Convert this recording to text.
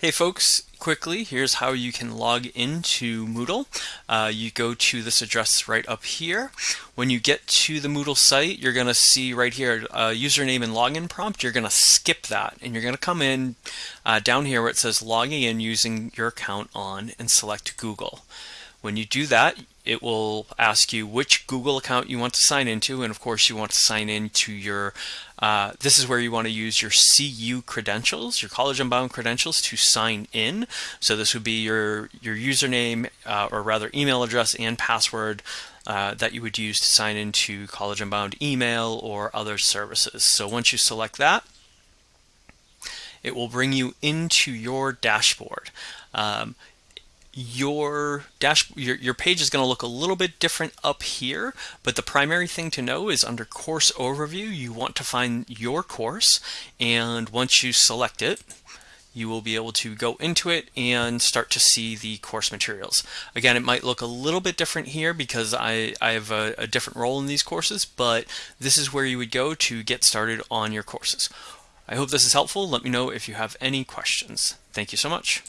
Hey folks, quickly, here's how you can log into Moodle. Uh, you go to this address right up here. When you get to the Moodle site, you're going to see right here a username and login prompt. You're going to skip that and you're going to come in uh, down here where it says logging in using your account on and select Google. When you do that, it will ask you which Google account you want to sign into, and of course you want to sign into your, uh, this is where you want to use your CU credentials, your College Unbound credentials to sign in. So this would be your, your username, uh, or rather email address and password uh, that you would use to sign into College Unbound email or other services. So once you select that, it will bring you into your dashboard. Um, your dash your, your page is going to look a little bit different up here but the primary thing to know is under course overview you want to find your course and once you select it you will be able to go into it and start to see the course materials. Again, it might look a little bit different here because I, I have a, a different role in these courses, but this is where you would go to get started on your courses. I hope this is helpful. Let me know if you have any questions. Thank you so much.